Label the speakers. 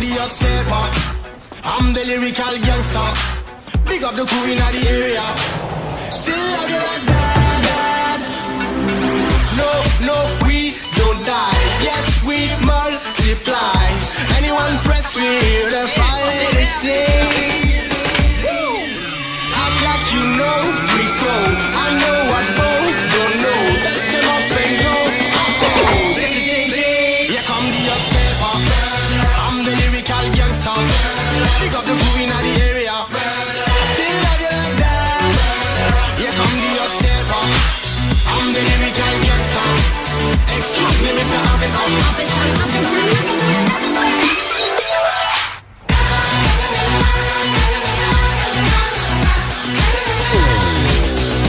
Speaker 1: stepper. I'm the lyrical gangster. Big up the crew in the area. Still love you like that. No, no, we don't die. Yes, we multiply. Anyone press me, the fire sing. Act like you know we go. I know what both don't know. Let's them up and go. Here come the upstepper. Pick up the groove in the air.